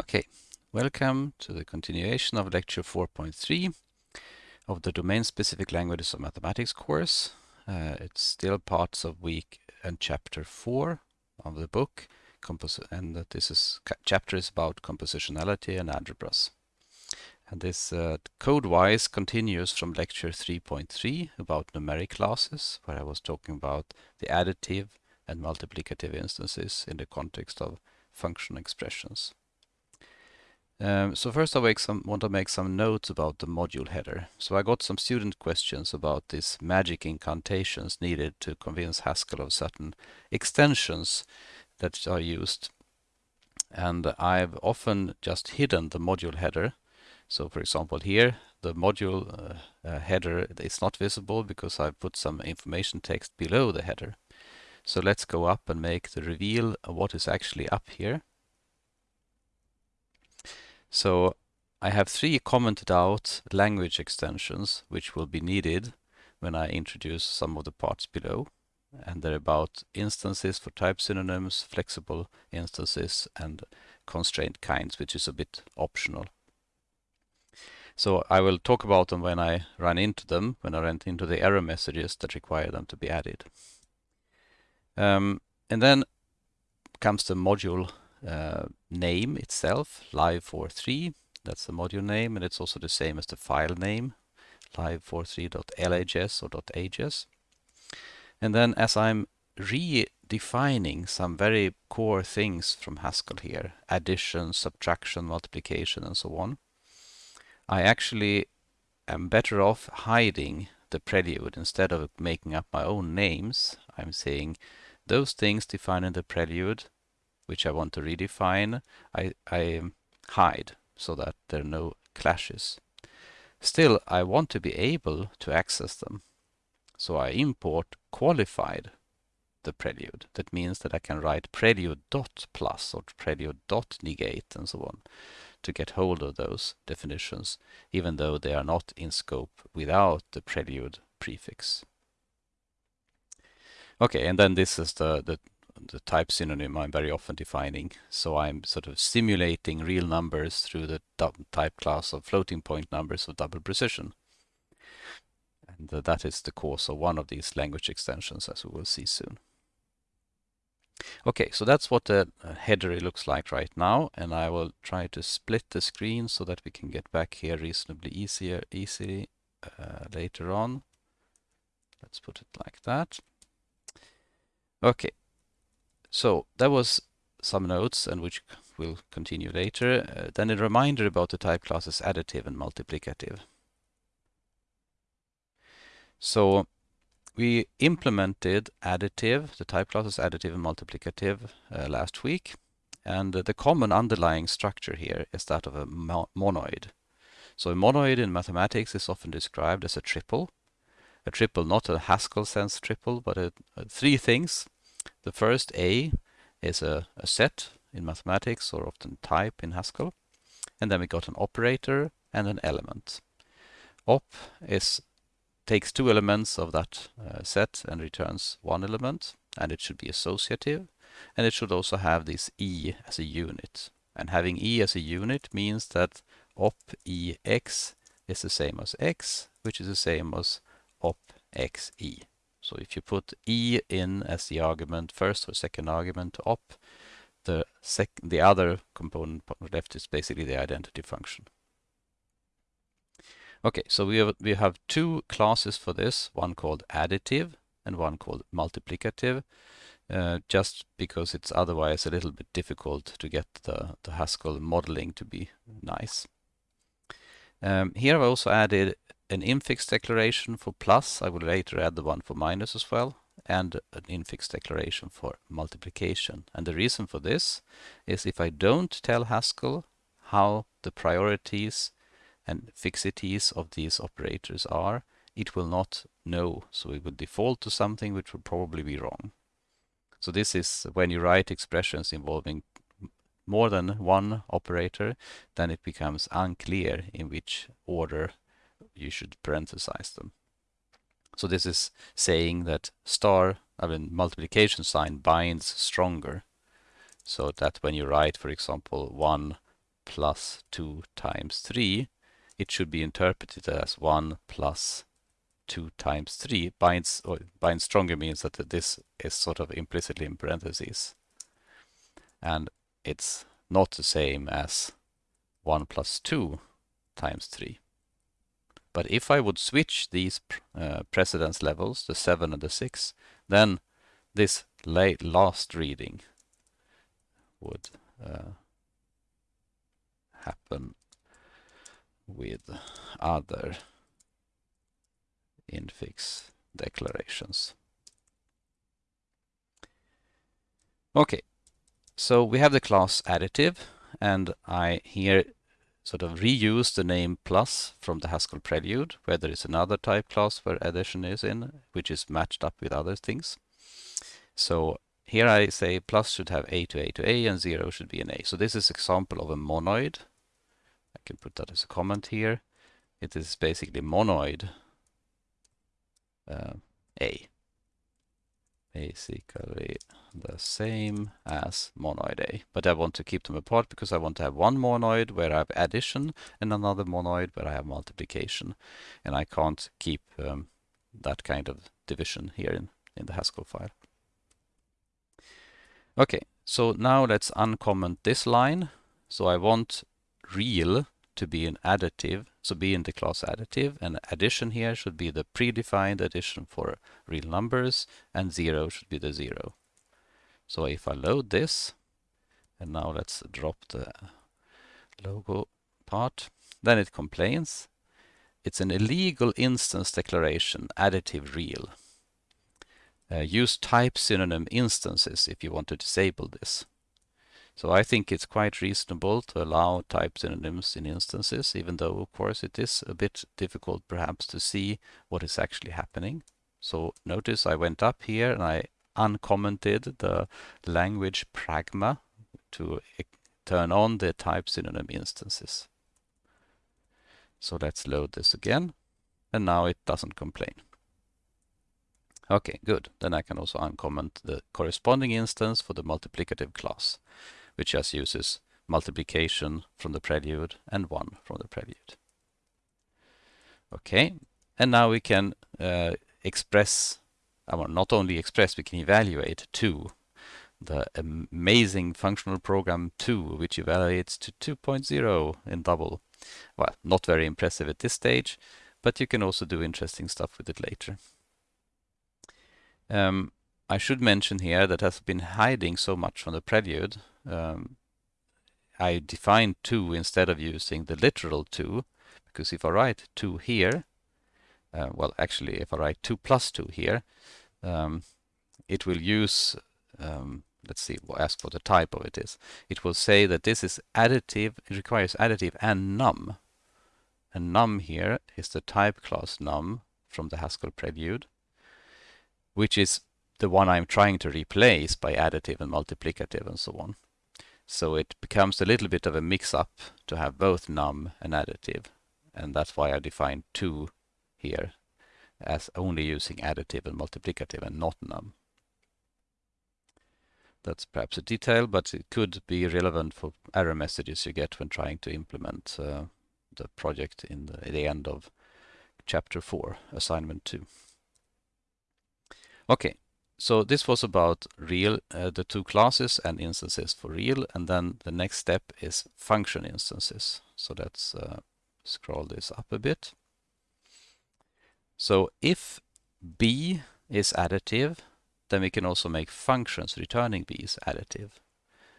Okay, welcome to the continuation of lecture 4.3 of the domain-specific languages of mathematics course. Uh, it's still parts of week and chapter 4 of the book, and that this is chapter is about compositionality and algebras. And this uh, code-wise continues from lecture 3.3 about numeric classes, where I was talking about the additive and multiplicative instances in the context of function expressions. Um, so first I some, want to make some notes about the module header. So I got some student questions about these magic incantations needed to convince Haskell of certain extensions that are used. And I've often just hidden the module header. So for example here, the module uh, uh, header is not visible because I've put some information text below the header. So let's go up and make the reveal of what is actually up here. So I have three commented out language extensions which will be needed when I introduce some of the parts below. And they're about instances for type synonyms, flexible instances, and constraint kinds, which is a bit optional. So I will talk about them when I run into them, when I run into the error messages that require them to be added. Um, and then comes the module uh, name itself, live43. That's the module name, and it's also the same as the file name, live43.lhs or .hs. And then as I'm redefining some very core things from Haskell here, addition, subtraction, multiplication, and so on, I actually am better off hiding the prelude instead of making up my own names. I'm saying those things defined in the prelude which I want to redefine, I, I hide so that there are no clashes. Still, I want to be able to access them. So I import qualified the prelude. That means that I can write prelude dot plus or prelude dot negate and so on to get hold of those definitions, even though they are not in scope without the prelude prefix. Okay, and then this is the, the the type synonym I'm very often defining. So I'm sort of simulating real numbers through the type class of floating point numbers of double precision. And that is the cause of one of these language extensions, as we will see soon. Okay, so that's what the uh, header looks like right now, and I will try to split the screen so that we can get back here reasonably easier, easily uh, later on. Let's put it like that. Okay, so that was some notes and which we'll continue later. Uh, then a reminder about the type classes additive and multiplicative. So we implemented additive, the type classes additive and multiplicative uh, last week. And uh, the common underlying structure here is that of a mo monoid. So a monoid in mathematics is often described as a triple. A triple, not a Haskell sense triple, but a, a three things the first A is a, a set in mathematics or often type in Haskell. And then we got an operator and an element. Op is takes two elements of that uh, set and returns one element and it should be associative and it should also have this e as a unit and having e as a unit means that op ex is the same as x which is the same as op xe so if you put e in as the argument first or second argument op, the sec the other component left is basically the identity function. Okay, so we have we have two classes for this, one called additive and one called multiplicative, uh, just because it's otherwise a little bit difficult to get the, the Haskell modeling to be nice. Um, here I've also added an infix declaration for plus. I will later add the one for minus as well and an infix declaration for multiplication. And the reason for this is if I don't tell Haskell how the priorities and fixities of these operators are, it will not know. So it will default to something which will probably be wrong. So this is when you write expressions involving more than one operator, then it becomes unclear in which order you should parenthesize them. So this is saying that star, I mean multiplication sign binds stronger. So that when you write, for example, 1 plus 2 times 3, it should be interpreted as 1 plus 2 times 3. Binds, or binds stronger means that this is sort of implicitly in parentheses. And it's not the same as 1 plus 2 times 3. But if I would switch these uh, precedence levels, the 7 and the 6, then this late last reading would uh, happen with other infix declarations. Okay, so we have the class additive and I here sort of reuse the name plus from the Haskell prelude where there is another type class where addition is in which is matched up with other things. So here I say plus should have a to a to a and 0 should be an a. So this is example of a monoid. I can put that as a comment here. It is basically monoid uh, a. Basically the same as monoid A. But I want to keep them apart because I want to have one monoid where I have addition and another monoid where I have multiplication. And I can't keep um, that kind of division here in, in the Haskell file. Okay, so now let's uncomment this line. So I want real to be an additive, so be in the class additive, and addition here should be the predefined addition for real numbers, and zero should be the zero. So if I load this, and now let's drop the logo part, then it complains. It's an illegal instance declaration, additive real. Uh, use type synonym instances if you want to disable this. So I think it's quite reasonable to allow type synonyms in instances, even though of course it is a bit difficult perhaps to see what is actually happening. So notice I went up here and I uncommented the language pragma to turn on the type synonym instances. So let's load this again. And now it doesn't complain. Okay, good. Then I can also uncomment the corresponding instance for the multiplicative class, which just uses multiplication from the prelude and 1 from the prelude. Okay, and now we can uh, express, uh, well, not only express, we can evaluate 2, the amazing functional program 2, which evaluates to 2.0 in double. Well, not very impressive at this stage, but you can also do interesting stuff with it later. Um, I should mention here that has been hiding so much from the prelude. Um, I define 2 instead of using the literal 2, because if I write 2 here, uh, well, actually, if I write 2 plus 2 here, um, it will use, um, let's see, we'll ask what the type of it is. It will say that this is additive, it requires additive and num. And num here is the type class num from the Haskell prelude which is the one I'm trying to replace by additive and multiplicative and so on. So it becomes a little bit of a mix-up to have both num and additive. And that's why I define two here as only using additive and multiplicative and not num. That's perhaps a detail, but it could be relevant for error messages you get when trying to implement uh, the project in the, the end of chapter 4, assignment 2. Okay, so this was about real, uh, the two classes and instances for real, and then the next step is function instances. So let's uh, scroll this up a bit. So if b is additive, then we can also make functions returning b is additive.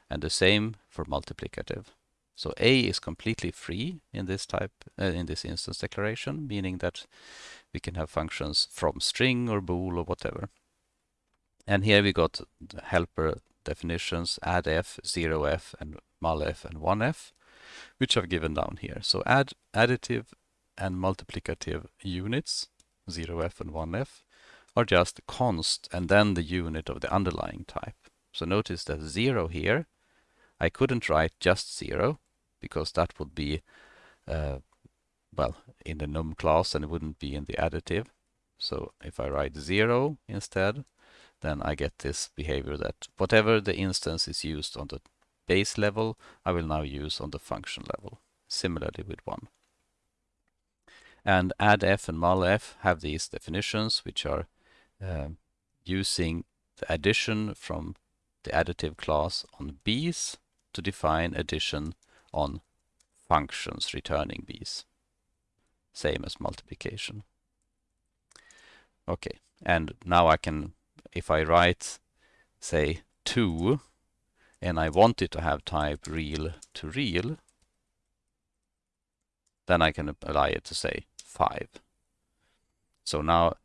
And the same for multiplicative. So a is completely free in this type, uh, in this instance declaration, meaning that we can have functions from string or bool or whatever. And here we got helper definitions, addf, 0f, and mulf and 1f, which I've given down here. So add additive and multiplicative units, 0f and 1f, are just const and then the unit of the underlying type. So notice that 0 here, I couldn't write just 0, because that would be uh, well, in the num class and it wouldn't be in the additive. So if I write zero instead, then I get this behavior that whatever the instance is used on the base level, I will now use on the function level, similarly with 1. And addf and mulf have these definitions, which are uh, using the addition from the additive class on b's to define addition on functions returning b's. Same as multiplication. Okay, and now I can, if I write, say, 2, and I want it to have type real to real, then I can apply it to say 5. So now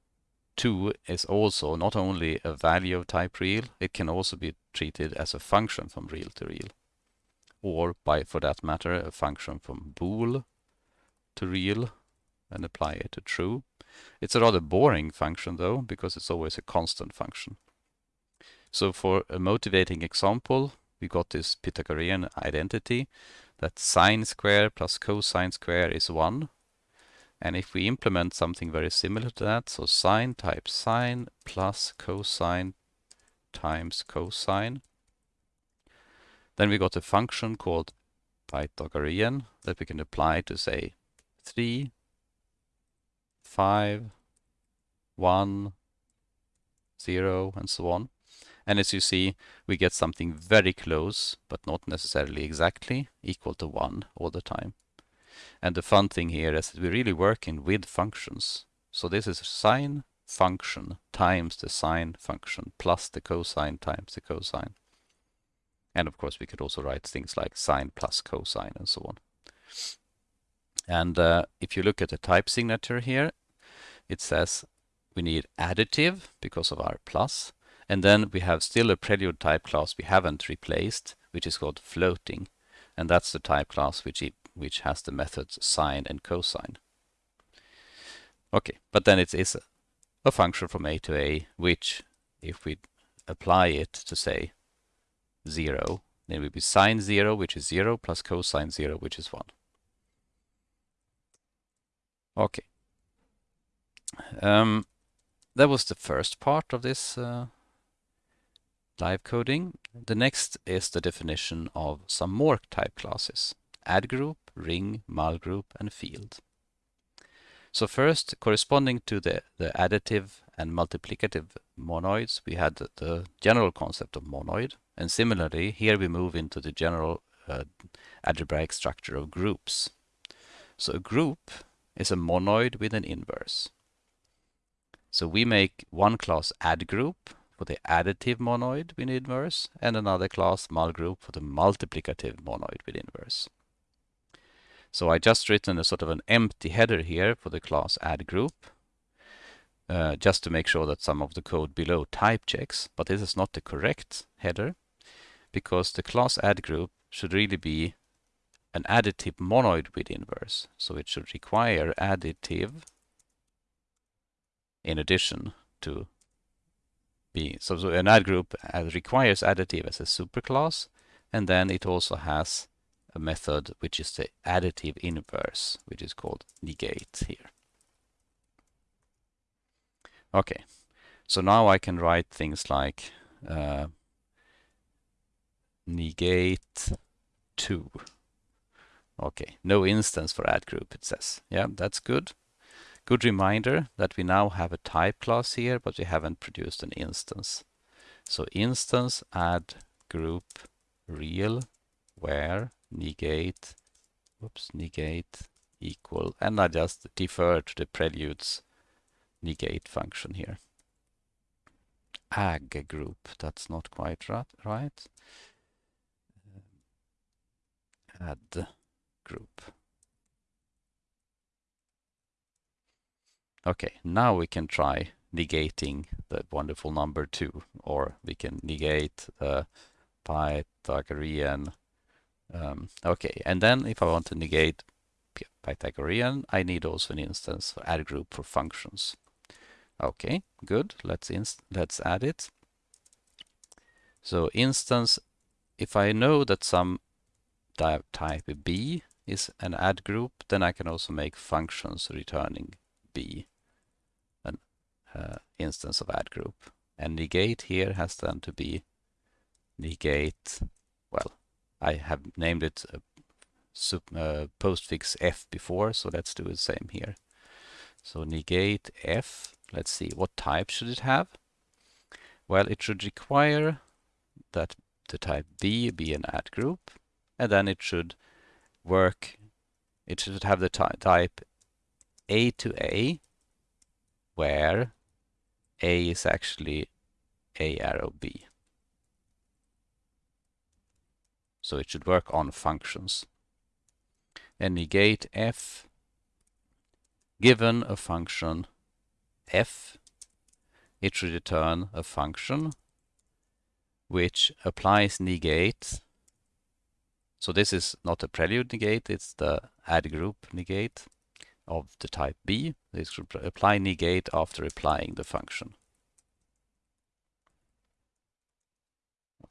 2 is also not only a value of type real, it can also be treated as a function from real to real. Or by, for that matter, a function from bool to real and apply it to true. It's a rather boring function though, because it's always a constant function. So for a motivating example, we got this Pythagorean identity that sine square plus cosine square is 1. And if we implement something very similar to that, so sine times sine plus cosine times cosine, then we got a function called Pythagorean that we can apply to say 3 5, 1, 0, and so on. And as you see, we get something very close, but not necessarily exactly, equal to 1 all the time. And the fun thing here is that we're really working with functions. So this is sine function times the sine function plus the cosine times the cosine. And of course, we could also write things like sine plus cosine and so on. And uh, if you look at the type signature here, it says we need additive because of our plus. And then we have still a prelude type class we haven't replaced, which is called floating. And that's the type class which, it, which has the methods sine and cosine. Okay, but then it is a function from a to a, which if we apply it to say 0, then it will be sine 0, which is 0, plus cosine 0, which is 1. Okay. Um, that was the first part of this uh, live coding. The next is the definition of some more type classes. Add group, ring, mul group, and field. So first, corresponding to the, the additive and multiplicative monoids, we had the, the general concept of monoid. And similarly, here we move into the general uh, algebraic structure of groups. So a group is a monoid with an inverse. So we make one class add group for the additive monoid with inverse and another class mul group for the multiplicative monoid with inverse. So I just written a sort of an empty header here for the class add group uh, just to make sure that some of the code below type checks, but this is not the correct header because the class add group should really be an additive monoid with inverse. So it should require additive in addition to be. So, so an add group requires additive as a superclass, and then it also has a method which is the additive inverse, which is called negate here. Okay, so now I can write things like uh, negate 2 Okay, no instance for add group, it says. Yeah, that's good. Good reminder that we now have a type class here, but we haven't produced an instance. So instance add group real where negate, whoops, negate equal, and I just defer to the preludes negate function here. Ag group, that's not quite right. Add group. Okay, now we can try negating the wonderful number 2, or we can negate the Pythagorean. Um, okay, and then if I want to negate Pythagorean, I need also an instance for add group for functions. Okay, good. Let's let's add it. So instance, if I know that some type B is an add group, then I can also make functions returning B, an uh, instance of add group. And negate here has then to be negate, well, I have named it uh, uh, postfix f before, so let's do the same here. So negate f, let's see, what type should it have? Well, it should require that the type B be an add group, and then it should work, it should have the type A to A, where A is actually A arrow B. So it should work on functions. And negate f given a function f, it should return a function which applies negate. So this is not a prelude negate, it's the add group negate of the type B. This should apply negate after applying the function.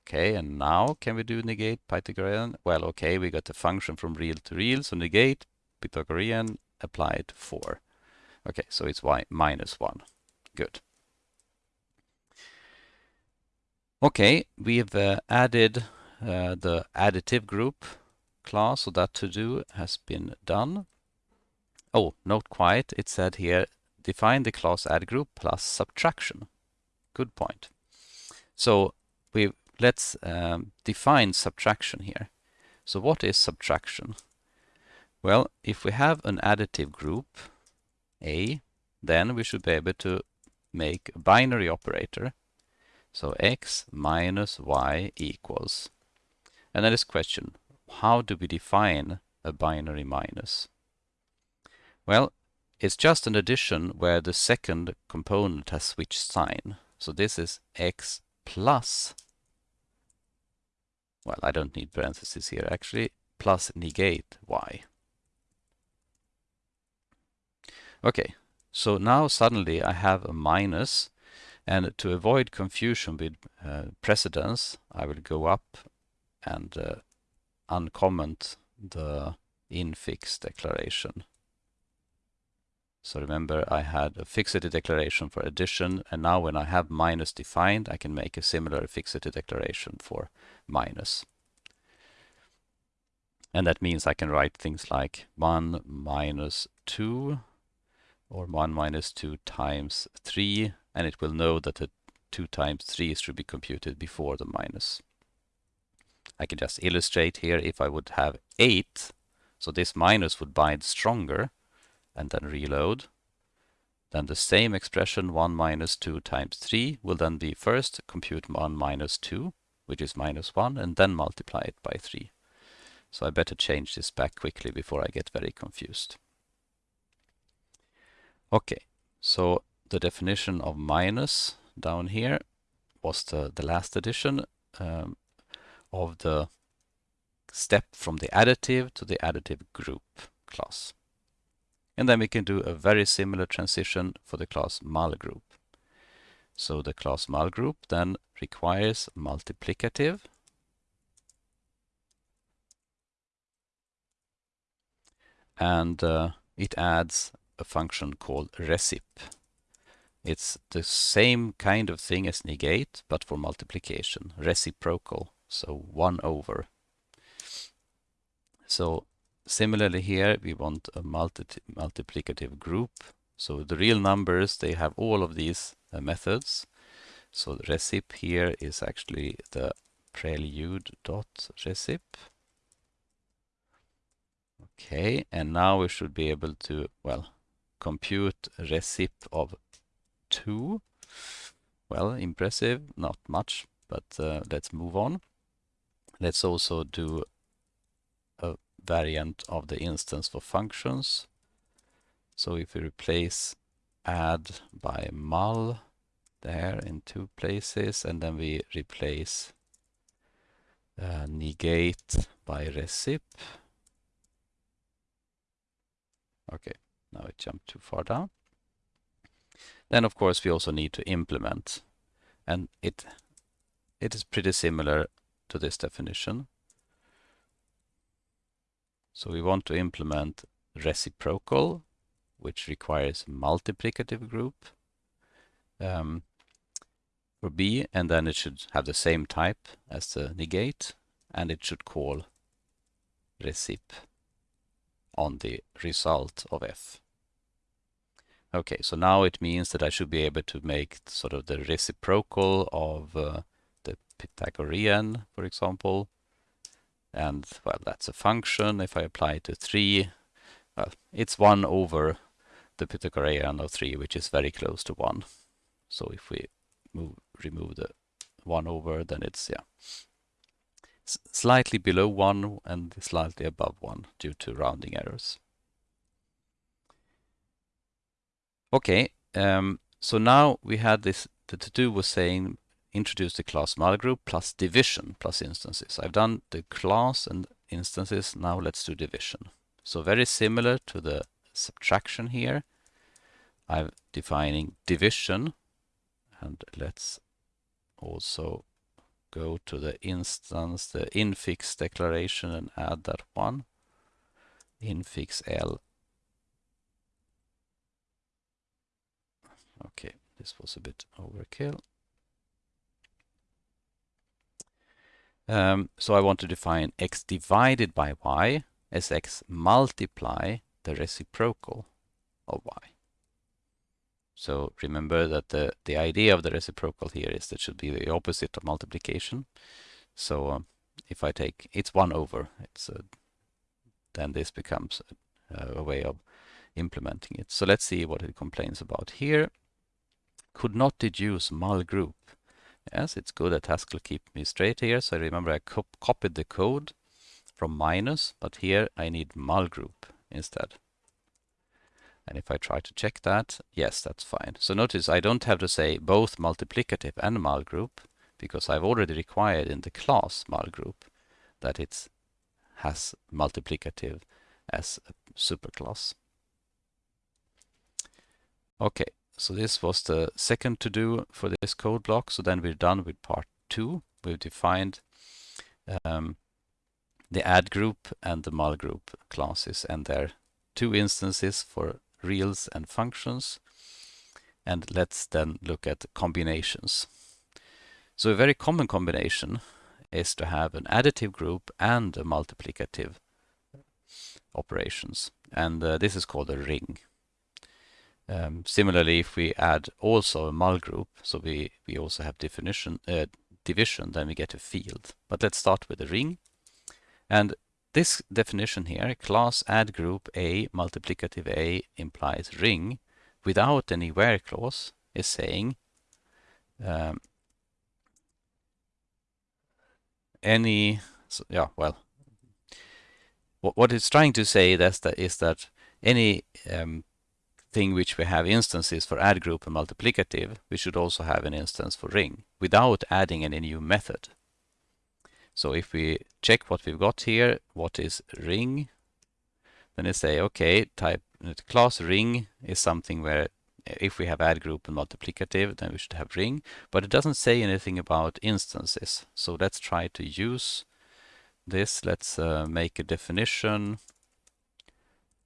Okay, and now can we do negate Pythagorean? Well, okay, we got the function from real to real, so negate Pythagorean applied 4. Okay, so it's y minus 1. Good. Okay, we've uh, added uh, the additive group class, so that to do has been done. Oh, not quite. It said here, define the class add group plus subtraction. Good point. So we let's um, define subtraction here. So what is subtraction? Well, if we have an additive group, A, then we should be able to make a binary operator so x minus y equals. And then this question, how do we define a binary minus? Well, it's just an addition where the second component has switched sign. So this is x plus, well, I don't need parentheses here actually, plus negate y. Okay, so now suddenly I have a minus and to avoid confusion with uh, precedence, I will go up and uh, uncomment the infix declaration. So remember I had a fixity declaration for addition and now when I have minus defined I can make a similar fixity declaration for minus. And that means I can write things like 1 minus 2 or 1 minus 2 times 3 and it will know that the 2 times 3 should be computed before the minus. I can just illustrate here if I would have 8, so this minus would bind stronger, and then reload. Then the same expression 1 minus 2 times 3 will then be first compute 1 minus 2, which is minus 1, and then multiply it by 3. So I better change this back quickly before I get very confused. Okay, so the definition of minus down here was the, the last addition um, of the step from the additive to the additive group class. And then we can do a very similar transition for the class mul group. So the class mul group then requires multiplicative and uh, it adds a function called recip it's the same kind of thing as negate, but for multiplication, reciprocal, so 1 over. So similarly here, we want a multi multiplicative group. So the real numbers, they have all of these uh, methods. So the recip here is actually the prelude dot recip. Okay, and now we should be able to, well, compute recip of 2. Well, impressive, not much, but uh, let's move on. Let's also do a variant of the instance for functions. So if we replace add by mul there in two places, and then we replace uh, negate by recip. Okay, now it jumped too far down. Then of course we also need to implement and it it is pretty similar to this definition. So we want to implement reciprocal which requires multiplicative group um, for B and then it should have the same type as the negate and it should call recip on the result of f. Okay, so now it means that I should be able to make sort of the reciprocal of uh, Pythagorean, for example. And, well, that's a function. If I apply it to 3, well, it's 1 over the Pythagorean of 3, which is very close to 1. So if we move, remove the 1 over, then it's, yeah, slightly below 1 and slightly above 1 due to rounding errors. Okay, um, so now we had this, the to-do was saying introduce the class mul group plus division plus instances. I've done the class and instances, now let's do division. So very similar to the subtraction here. I'm defining division and let's also go to the instance, the infix declaration and add that one. Infix L Okay, this was a bit overkill. Um, so I want to define x divided by y as x multiply the reciprocal of y. So remember that the, the idea of the reciprocal here is that should be the opposite of multiplication. So um, if I take, it's 1 over, it's a, then this becomes a, a way of implementing it. So let's see what it complains about here could not deduce mul group. Yes, it's good that Haskell keep me straight here. So remember I co copied the code from minus, but here I need mul group instead. And if I try to check that, yes, that's fine. So notice I don't have to say both multiplicative and mul group because I've already required in the class mul group that it has multiplicative as a superclass. Okay, so this was the second to do for this code block. So then we're done with part two. We've defined um, the add group and the mul group classes and their two instances for reals and functions. And let's then look at combinations. So a very common combination is to have an additive group and a multiplicative operations. And uh, this is called a ring. Um, similarly, if we add also a mul group, so we, we also have definition, uh, division, then we get a field. But let's start with a ring. And this definition here, class add group A multiplicative A implies ring without any where clause is saying um, any, so, yeah, well, what, what it's trying to say that's that is that any um, thing which we have instances for add group and multiplicative, we should also have an instance for ring without adding any new method. So if we check what we've got here, what is ring, then I say, okay, type class ring is something where if we have add group and multiplicative, then we should have ring, but it doesn't say anything about instances. So let's try to use this. Let's uh, make a definition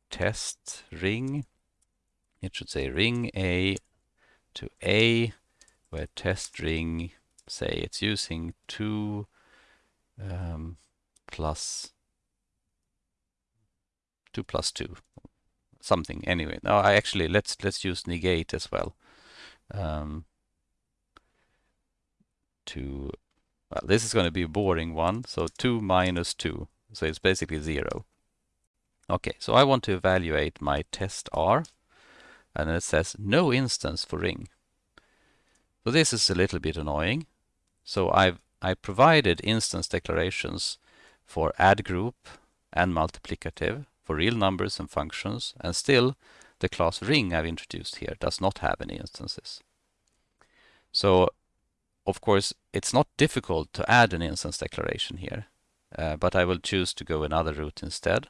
test ring it should say ring A to A, where test ring, say it's using 2 um, plus 2 plus 2 something. Anyway no I actually let's let's use negate as well. Um, to well this is going to be a boring one so 2 minus 2 so it's basically 0 okay so I want to evaluate my test R and it says no instance for ring. So this is a little bit annoying. So I've I provided instance declarations for add group and multiplicative for real numbers and functions, and still the class ring I've introduced here does not have any instances. So of course it's not difficult to add an instance declaration here, uh, but I will choose to go another route instead.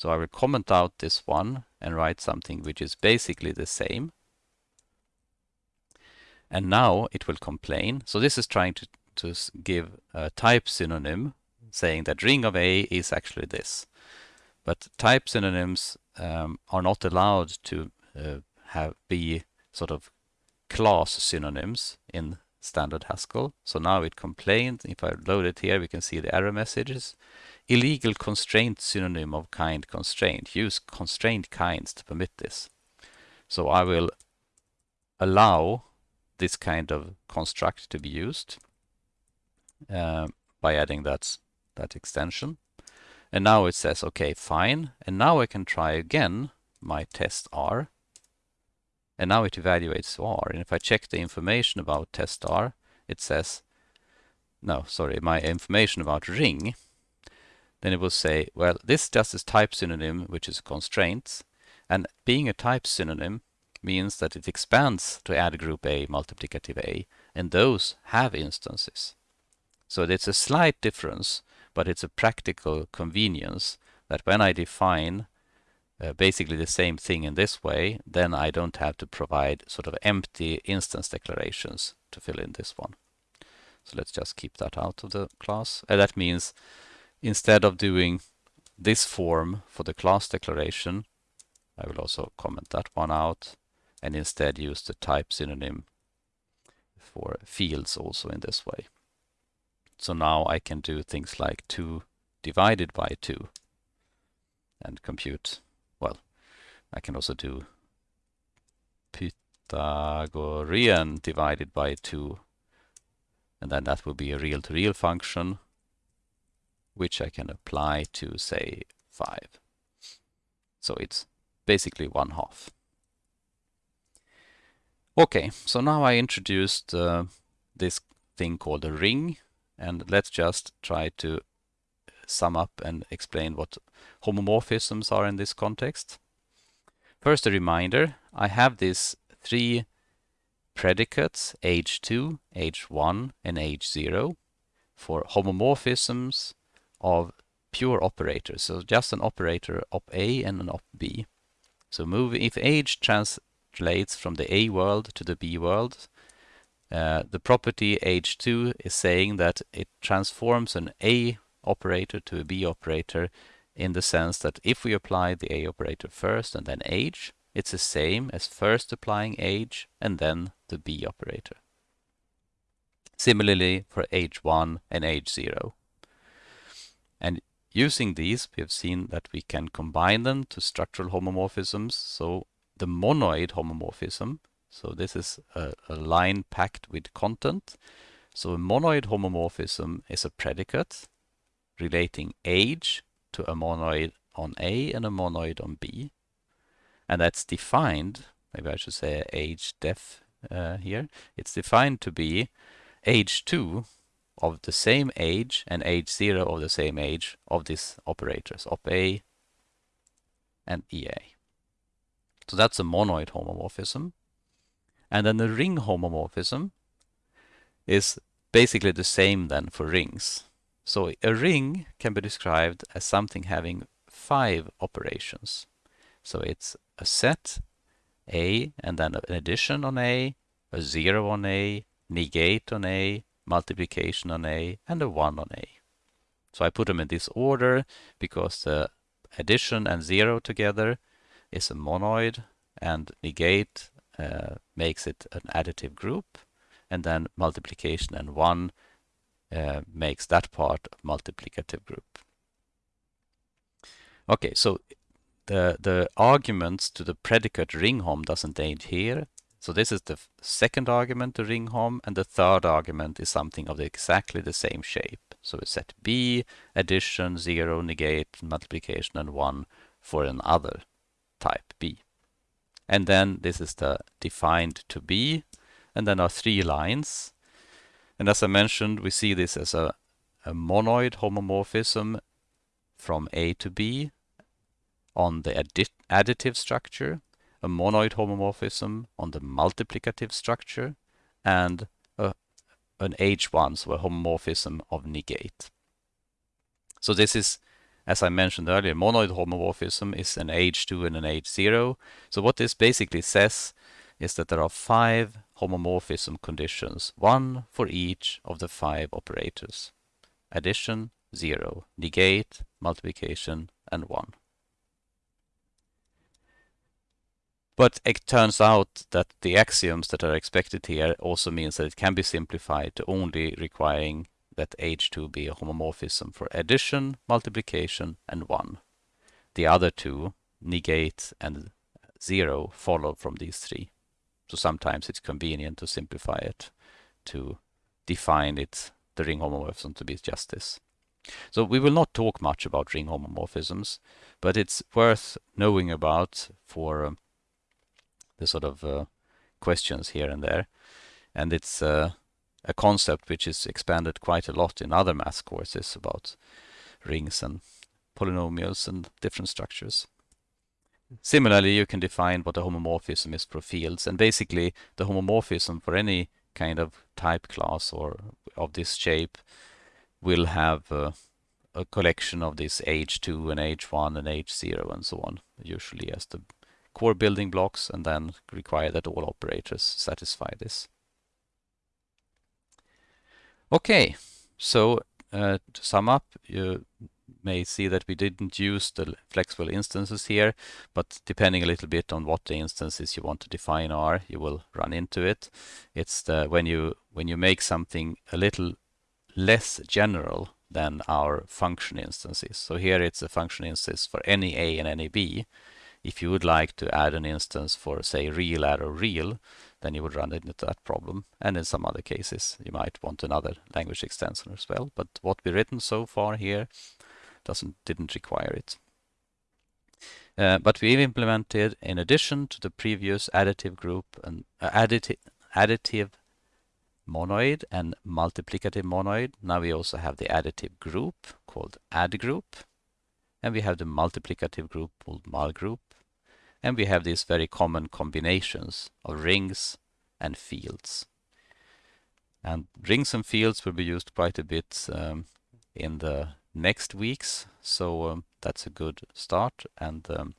So I will comment out this one and write something which is basically the same. And now it will complain. So this is trying to, to give a type synonym saying that ring of A is actually this. But type synonyms um, are not allowed to uh, have be sort of class synonyms in standard Haskell. So now it complained. If I load it here, we can see the error messages. Illegal constraint synonym of kind constraint. Use constraint kinds to permit this. So I will allow this kind of construct to be used uh, by adding that, that extension. And now it says, okay, fine. And now I can try again my test R. And now it evaluates R. And if I check the information about test R, it says, no, sorry, my information about ring, then it will say, well, this just is type synonym, which is constraints. And being a type synonym means that it expands to add group A, multiplicative A, and those have instances. So it's a slight difference, but it's a practical convenience that when I define uh, basically the same thing in this way, then I don't have to provide sort of empty instance declarations to fill in this one. So let's just keep that out of the class. Uh, that means instead of doing this form for the class declaration, I will also comment that one out and instead use the type synonym for fields also in this way. So now I can do things like 2 divided by 2 and compute, I can also do Pythagorean divided by 2 and then that will be a real-to-real -real function which I can apply to say 5. So it's basically one half. Okay, so now I introduced uh, this thing called a ring and let's just try to sum up and explain what homomorphisms are in this context. First a reminder, I have these three predicates h2, h1 and h0 for homomorphisms of pure operators. So just an operator op A and an op B. So move if h translates from the A world to the B world. Uh, the property H2 is saying that it transforms an A operator to a B operator in the sense that if we apply the A operator first and then H, it's the same as first applying H and then the B operator. Similarly for H1 and H0. And using these, we have seen that we can combine them to structural homomorphisms. So the monoid homomorphism. So this is a, a line packed with content. So a monoid homomorphism is a predicate relating age to a monoid on A and a monoid on B. And that's defined, maybe I should say age def uh, here, it's defined to be age 2 of the same age and age 0 of the same age of these operators, op A and EA. So that's a monoid homomorphism. And then the ring homomorphism is basically the same then for rings. So a ring can be described as something having five operations. So it's a set A and then an addition on A, a zero on A, negate on A, multiplication on A, and a one on A. So I put them in this order because the addition and zero together is a monoid and negate uh, makes it an additive group and then multiplication and 1 uh, makes that part a multiplicative group. Okay, so the, the arguments to the predicate ring hom doesn't end here. So this is the second argument to ring hom and the third argument is something of exactly the same shape. So we set B, addition, 0, negate, multiplication and 1 for another type B. And then this is the defined to be, and then our three lines. And as I mentioned, we see this as a, a monoid homomorphism from A to B on the additive structure, a monoid homomorphism on the multiplicative structure, and a, an H1, so a homomorphism of negate. So this is as I mentioned earlier, monoid homomorphism is an H2 and an H0. So what this basically says is that there are five homomorphism conditions, one for each of the five operators. Addition, 0, negate, multiplication, and 1. But it turns out that the axioms that are expected here also means that it can be simplified to only requiring that H2 be a homomorphism for addition, multiplication, and 1. The other two, negate and 0, follow from these three. So sometimes it's convenient to simplify it to define it, the ring homomorphism to be just this. So we will not talk much about ring homomorphisms, but it's worth knowing about for um, the sort of uh, questions here and there. And it's uh, a concept which is expanded quite a lot in other math courses about rings and polynomials and different structures. Similarly, you can define what a homomorphism is for fields, and basically the homomorphism for any kind of type class or of this shape will have uh, a collection of this H2 and H1 and H0 and so on, usually as the core building blocks, and then require that all operators satisfy this. Okay, so uh, to sum up, you may see that we didn't use the flexible instances here, but depending a little bit on what the instances you want to define are, you will run into it. It's the when you when you make something a little less general than our function instances. So here it's a function instance for any a and any b. If you would like to add an instance for say real arrow real, then you would run into that problem. And in some other cases, you might want another language extension as well. But what we've written so far here doesn't didn't require it. Uh, but we've implemented, in addition to the previous additive group and uh, additive, additive monoid and multiplicative monoid, now we also have the additive group called add group, and we have the multiplicative group called mul group, and we have these very common combinations of rings and fields. And rings and fields will be used quite a bit um, in the next weeks. So um, that's a good start. And um,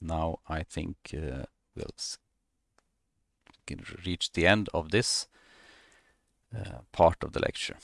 now I think uh, we'll reach the end of this uh, part of the lecture.